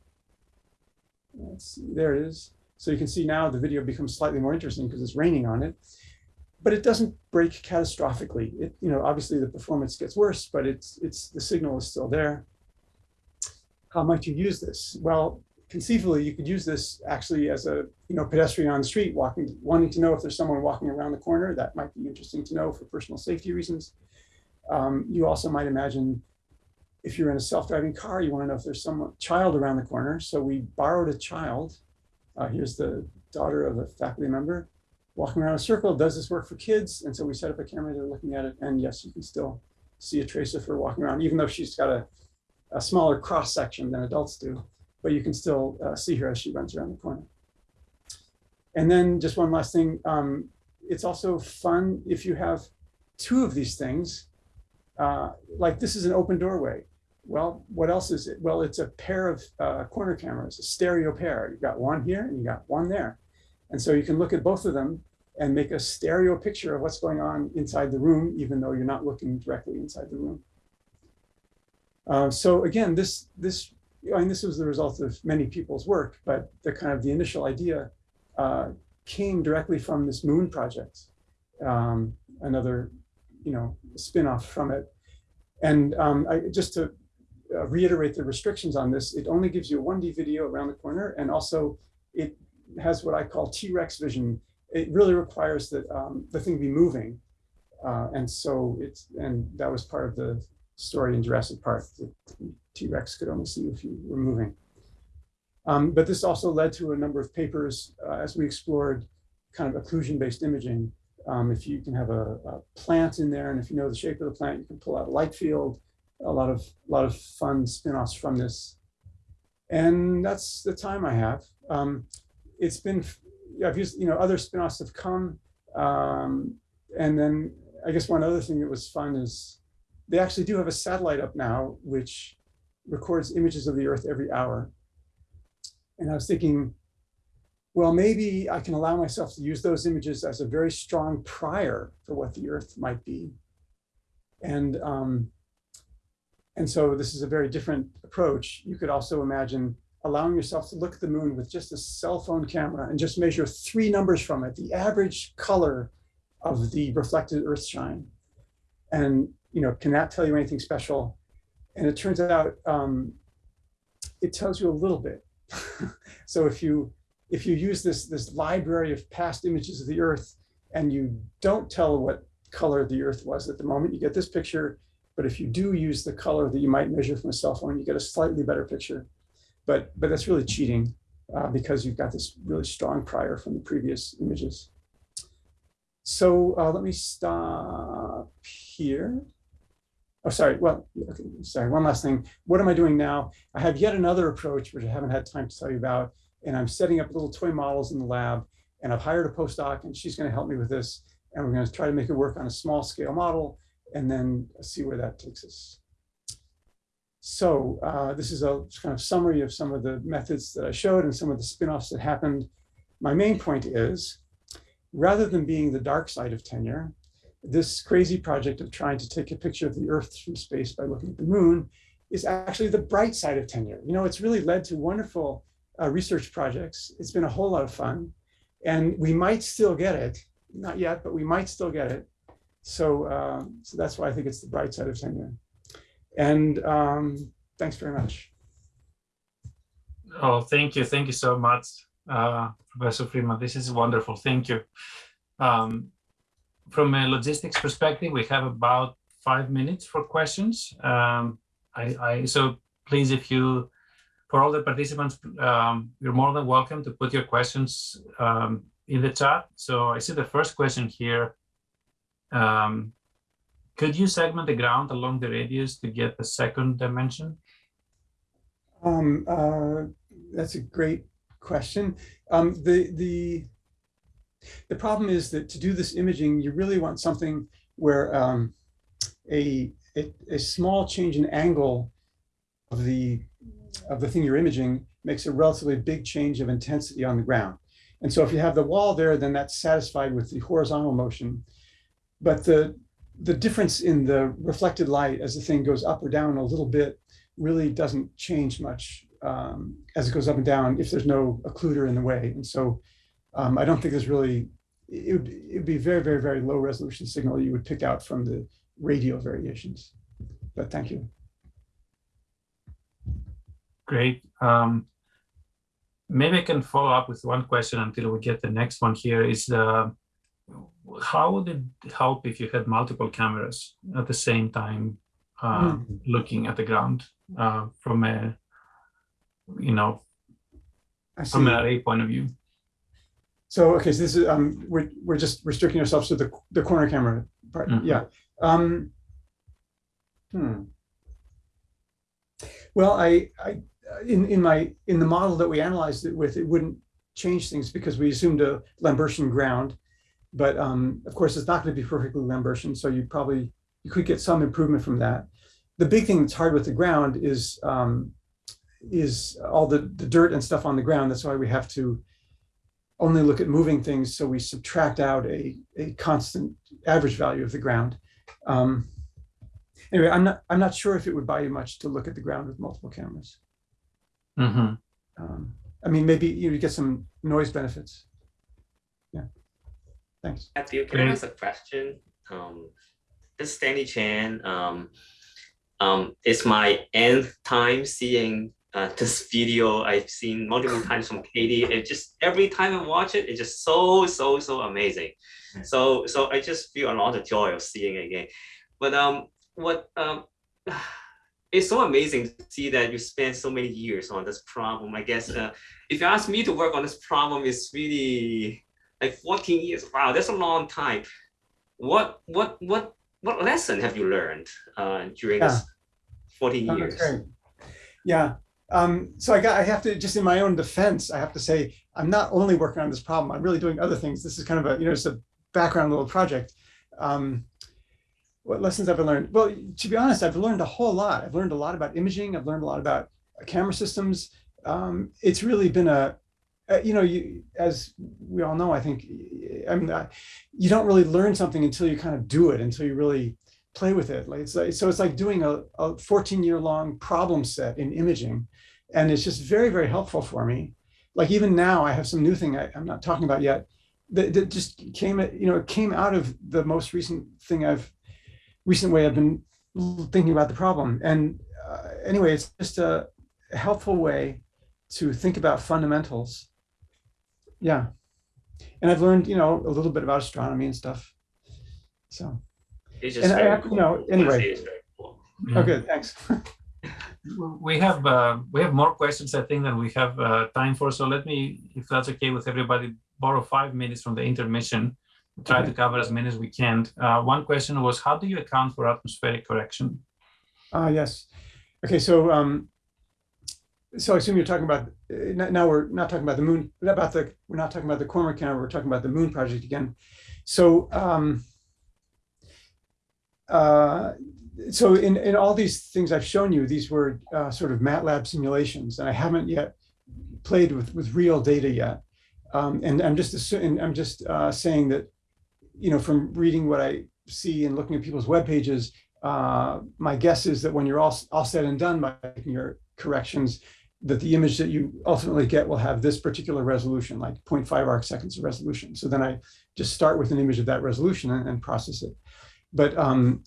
Let's see, there it is. So you can see now the video becomes slightly more interesting because it's raining on it, but it doesn't break catastrophically. It, you know, obviously the performance gets worse, but it's, it's, the signal is still there. How might you use this? Well, conceivably you could use this actually as a you know pedestrian on the street walking wanting to know if there's someone walking around the corner that might be interesting to know for personal safety reasons um, you also might imagine if you're in a self-driving car you want to know if there's some child around the corner so we borrowed a child uh, here's the daughter of a faculty member walking around a circle does this work for kids and so we set up a camera they're looking at it and yes you can still see a trace of her walking around even though she's got a, a smaller cross section than adults do but you can still uh, see her as she runs around the corner. And then just one last thing, um, it's also fun if you have two of these things, uh, like this is an open doorway. Well, what else is it? Well, it's a pair of uh, corner cameras, a stereo pair. You've got one here and you got one there. And so you can look at both of them and make a stereo picture of what's going on inside the room, even though you're not looking directly inside the room. Uh, so again, this, this, I mean, this was the result of many people's work, but the kind of the initial idea uh, came directly from this moon project, um, another, you know, spin-off from it. And um, I, just to uh, reiterate the restrictions on this, it only gives you a 1D video around the corner, and also it has what I call T-Rex vision. It really requires that um, the thing be moving. Uh, and so it's, and that was part of the story in Jurassic Park. T-Rex could only see if you were moving. Um, but this also led to a number of papers uh, as we explored kind of occlusion-based imaging. Um, if you can have a, a, plant in there, and if you know the shape of the plant, you can pull out a light field. A lot of a lot of fun spin-offs from this. And that's the time I have. Um, it's been, I've used, you know, other spin-offs have come. Um, and then I guess one other thing that was fun is they actually do have a satellite up now, which records images of the Earth every hour. And I was thinking, well, maybe I can allow myself to use those images as a very strong prior for what the Earth might be. And, um, and so this is a very different approach. You could also imagine allowing yourself to look at the moon with just a cell phone camera and just measure three numbers from it, the average color of the reflected earth shine. And, you know, can that tell you anything special? And it turns out um, it tells you a little bit. <laughs> so if you if you use this this library of past images of the earth and you don't tell what color the earth was at the moment, you get this picture. But if you do use the color that you might measure from a cell phone, you get a slightly better picture but but that's really cheating uh, because you've got this really strong prior from the previous images. So uh, let me stop here. Oh, sorry. Well, okay, sorry. One last thing. What am I doing now? I have yet another approach, which I haven't had time to tell you about. And I'm setting up little toy models in the lab. And I've hired a postdoc, and she's going to help me with this. And we're going to try to make it work on a small scale model, and then see where that takes us. So uh, this is a kind of summary of some of the methods that I showed and some of the spin-offs that happened. My main point is, rather than being the dark side of tenure, this crazy project of trying to take a picture of the Earth from space by looking at the moon is actually the bright side of tenure. You know, it's really led to wonderful uh, research projects. It's been a whole lot of fun. And we might still get it. Not yet, but we might still get it. So, um, so that's why I think it's the bright side of tenure. And um, thanks very much. Oh, thank you. Thank you so much, uh, Professor Freeman. This is wonderful. Thank you. Um, from a logistics perspective, we have about five minutes for questions. Um, I, I, so please, if you, for all the participants, um, you're more than welcome to put your questions um, in the chat. So I see the first question here. Um, could you segment the ground along the radius to get the second dimension? Um, uh, that's a great question. Um, the, the, the problem is that to do this imaging, you really want something where um, a, a, a small change in angle of the, of the thing you're imaging makes a relatively big change of intensity on the ground. And so if you have the wall there, then that's satisfied with the horizontal motion. But the, the difference in the reflected light as the thing goes up or down a little bit really doesn't change much um, as it goes up and down if there's no occluder in the way. And so um, I don't think there's really, it would, it would be very, very, very low resolution signal you would pick out from the radial variations. But thank you. Great. Um, maybe I can follow up with one question until we get the next one here is the how would it help if you had multiple cameras at the same time uh, mm. looking at the ground uh, from a, you know, from an array point of view? So okay, so this is um, we're we're just restricting ourselves to the the corner camera part. Mm -hmm. Yeah. Um, hmm. Well, I I in, in my, in the model that we analyzed it with, it wouldn't change things because we assumed a Lambertian ground. But um, of course, it's not going to be perfectly Lambertian, so you probably, you could get some improvement from that. The big thing that's hard with the ground is, um, is all the, the dirt and stuff on the ground. That's why we have to only look at moving things. So we subtract out a, a constant average value of the ground. Um, anyway, I'm not, I'm not sure if it would buy you much to look at the ground with multiple cameras. hmm Um, I mean, maybe you get some noise benefits. Yeah. Thanks. Matthew, can I ask a question? Um, this is Stanley Chan. Um, um, it's my nth time seeing uh, this video. I've seen multiple times from Katie. It just every time I watch it, it's just so so so amazing. So so I just feel a lot of joy of seeing it again. But um, what um, <sighs> it's so amazing to see that you spent so many years on this problem. I guess uh, if you ask me to work on this problem, it's really like 14 years. Wow, that's a long time. What what what what lesson have you learned uh, during this 14 Oh, years? great. Yeah. Um, so I got, I have to, just in my own defense, I have to say, I'm not only working on this problem, I'm really doing other things. This is kind of a, you know, just a background little project. Um, what lessons have I learned? Well, to be honest, I've learned a whole lot. I've learned a lot about imaging. I've learned a lot about camera systems. Um, it's really been a, uh, you know, you, as we all know, I think, I mean, I, you don't really learn something until you kind of do it, until you really play with it. Like it's like, so it's like doing a, a 14 year long problem set in imaging. And it's just very, very helpful for me. Like even now I have some new thing I, I'm not talking about yet that, that just came, you know, it came out of the most recent thing I've, recent way I've been thinking about the problem. And uh, anyway, it's just a helpful way to think about fundamentals. Yeah. And I've learned, you know, a little bit about astronomy and stuff. So, It's just and I very have, you cool. know, anyway, very cool. Yeah. okay, thanks. <laughs> We have uh, we have more questions, I think, than we have uh, time for. So let me, if that's okay with everybody, borrow five minutes from the intermission. Try to cover as many as we can. Uh, one question was, how do you account for atmospheric correction? Ah, yes. Okay, so um, so I assume you're talking about uh, now we're not talking about the moon, not about the we're not talking about the corner camera. We're talking about the Moon project again. So um, uh, so in in all these things I've shown you, these were uh, sort of MATLAB simulations, and I haven't yet played with with real data yet. Um, and I'm just assuming I'm just uh, saying that you know from reading what I see and looking at people's web pages, uh, my guess is that when you're all, all said and done by your corrections, that the image that you ultimately get will have this particular resolution, like 0.5 arc seconds of resolution. So then I just start with an image of that resolution and, and process it. But um,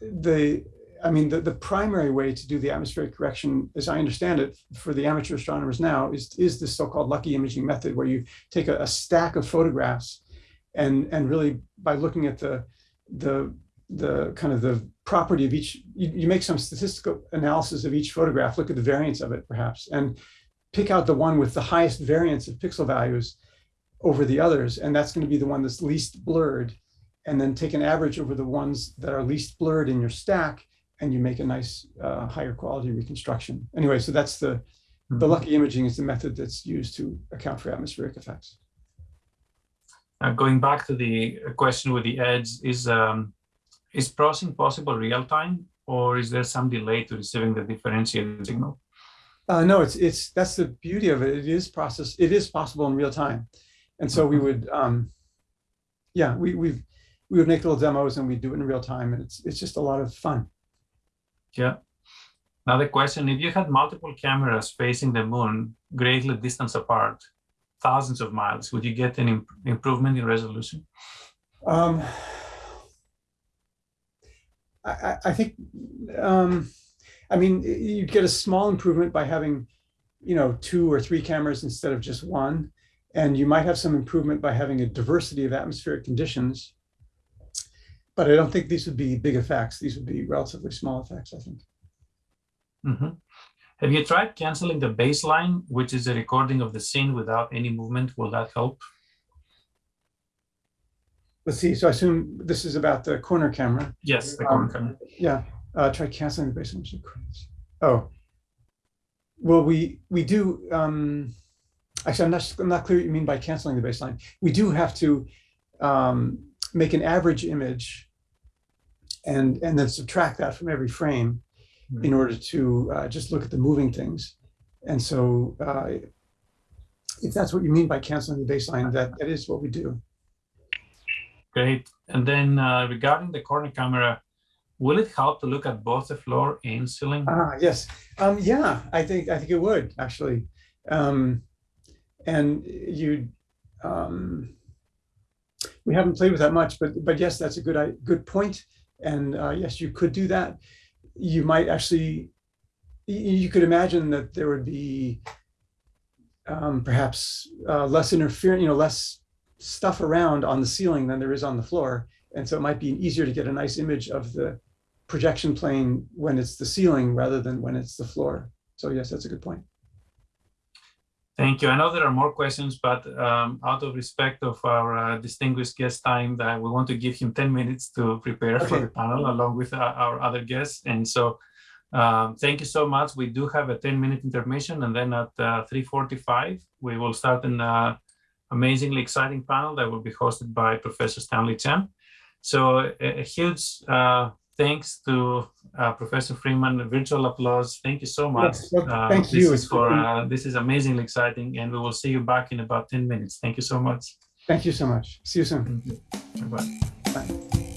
the, I mean, the, the primary way to do the atmospheric correction, as I understand it, for the amateur astronomers now, is, is this so-called lucky imaging method, where you take a, a stack of photographs and, and really by looking at the, the the kind of the property of each, you, you make some statistical analysis of each photograph, look at the variance of it perhaps, and pick out the one with the highest variance of pixel values over the others. And that's going to be the one that's least blurred. And then take an average over the ones that are least blurred in your stack, and you make a nice uh, higher quality reconstruction. Anyway, so that's the, the lucky imaging is the method that's used to account for atmospheric effects. Uh, going back to the question with the edge, is um, is processing possible real time, or is there some delay to receiving the differentiated signal? Uh, no, it's it's that's the beauty of it. It is process. It is possible in real time, and so we would, um, yeah, we we we would make little demos and we do it in real time, and it's it's just a lot of fun. Yeah. Another question, if you had multiple cameras facing the moon greatly distance apart, thousands of miles, would you get an imp improvement in resolution? Um, I, I, think, um, I mean, you'd get a small improvement by having, you know, two or three cameras instead of just one. And you might have some improvement by having a diversity of atmospheric conditions. But I don't think these would be big effects. These would be relatively small effects, I think. Mhm. Have you tried canceling the baseline, which is a recording of the scene without any movement? Will that help? Let's see. So I assume this is about the corner camera. Yes, the Um, corner camera. Yeah. Uh, try canceling the baseline. Oh, Well, we, we do, um, actually, I'm not, I'm not clear what you mean by canceling the baseline. We do have to, um, make an average image and, and then subtract that from every frame in order to, uh, just look at the moving things. And so, uh, if that's what you mean by canceling the baseline, that, that is what we do. Great. And then uh, regarding the corner camera, will it help to look at both the floor and ceiling? Ah, yes. Um, yeah, I think, I think it would, actually. Um, and you, um, we haven't played with that much, but, but yes, that's a good, i- good point. And, uh, yes, you could do that. You might actually, you could imagine that there would be um, perhaps, uh, less interference, you know, less stuff around on the ceiling than there is on the floor. And so it might be easier to get a nice image of the projection plane when it's the ceiling rather than when it's the floor. So yes, that's a good point. Thank you. I know there are more questions, but um, out of respect of our uh, distinguished guest time, that we want to give him 10 minutes to prepare for the panel along with our, our other guests. And so um, thank you so much. We do have a 10 minute intermission and then at uh, 3.45, we will start in uh, amazingly exciting panel that will be hosted by Professor Stanley Chan. So a, a huge uh, thanks to uh, Professor Freeman, a virtual applause. Thank you so much. Yes, well, Uh, thank this you. is for uh, this is amazingly exciting, and we will see you back in about 10 minutes. Thank you so much. Thank you so much. See you soon. Bye-bye. Bye.